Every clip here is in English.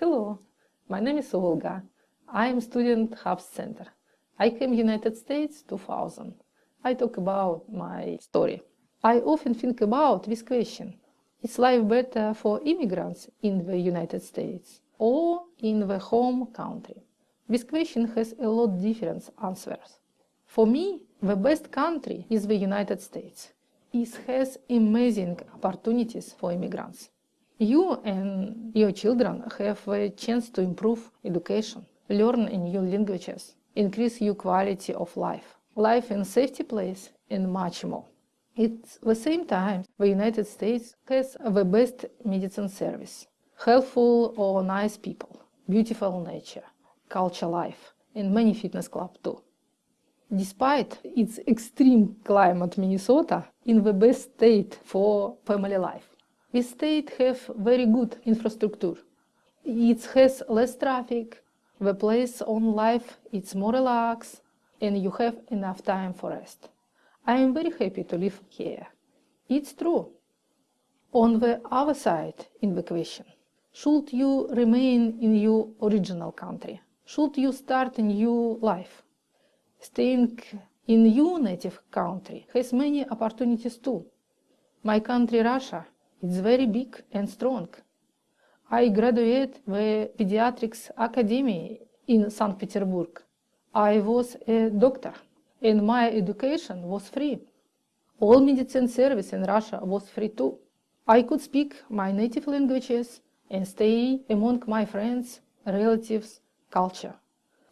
Hello, my name is Olga. I am student Hubbs Center. I came United States 2000. I talk about my story. I often think about this question. Is life better for immigrants in the United States or in the home country? This question has a lot different answers. For me, the best country is the United States. It has amazing opportunities for immigrants. You and your children have a chance to improve education, learn new languages, increase your quality of life, life in safety place, and much more. At the same time, the United States has the best medicine service, helpful or nice people, beautiful nature, culture life, and many fitness clubs too. Despite its extreme climate, Minnesota in the best state for family life. This state have very good infrastructure. It has less traffic, the place on life is more relaxed, and you have enough time for rest. I am very happy to live here. It's true. On the other side in the question, should you remain in your original country? Should you start a new life? Staying in your native country has many opportunities too. My country, Russia, is very big and strong. I graduated the Pediatrics Academy in St. Petersburg. I was a doctor and my education was free. All medicine service in Russia was free too. I could speak my native languages and stay among my friends, relatives, culture.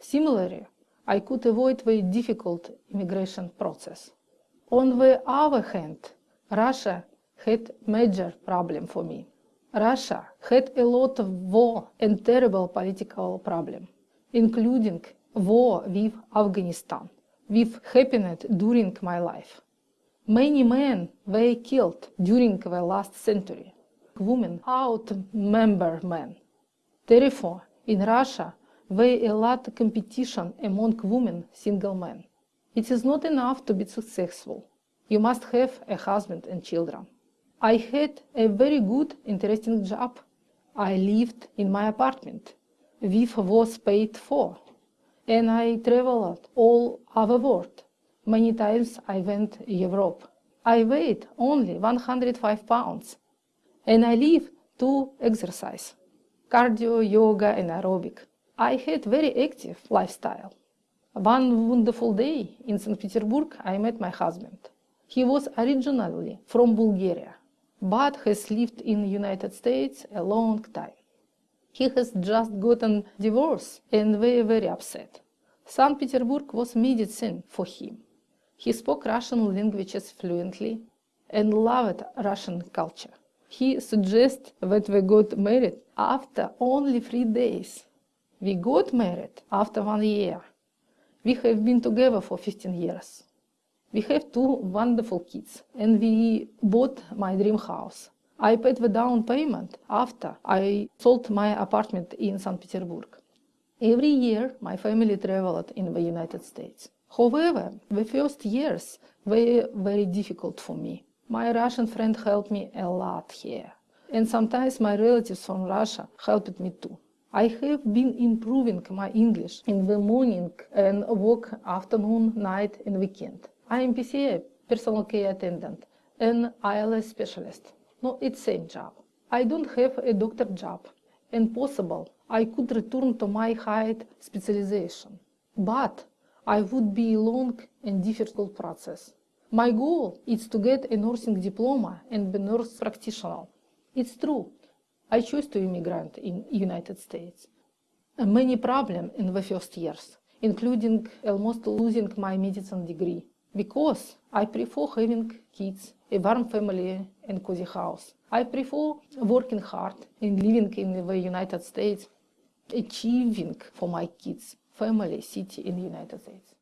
Similarly, I could avoid the difficult immigration process. On the other hand, Russia had major problem for me. Russia had a lot of war and terrible political problem, including war with Afghanistan, which happened during my life. Many men were killed during the last century. Women outnumber men. Therefore, in Russia, there a lot of competition among women single men. It is not enough to be successful. You must have a husband and children. I had a very good, interesting job. I lived in my apartment, which was paid for, and I traveled all over world. Many times I went Europe. I weighed only 105 pounds, and I live to exercise, cardio, yoga, and aerobic. I had very active lifestyle. One wonderful day in St. Petersburg, I met my husband. He was originally from Bulgaria, but has lived in the United States a long time. He has just gotten divorced and very, very upset. St. Petersburg was medicine for him. He spoke Russian languages fluently and loved Russian culture. He suggests that we got married after only three days. We got married after one year. We have been together for 15 years. We have two wonderful kids and we bought my dream house. I paid the down payment after I sold my apartment in St. Petersburg. Every year my family traveled in the United States. However, the first years were very difficult for me. My Russian friend helped me a lot here. And sometimes my relatives from Russia helped me too. I have been improving my English in the morning and work afternoon, night and weekend. I am PCA, personal care attendant, and ILS specialist. No, it's same job. I don't have a doctor job, and possible I could return to my height specialization. But I would be a long and difficult process. My goal is to get a nursing diploma and be nurse practitioner. It's true, I chose to immigrant in United States. Many problems in the first years, including almost losing my medicine degree, because I prefer having kids, a warm family, and cozy house. I prefer working hard and living in the United States, achieving for my kids, family, city in the United States.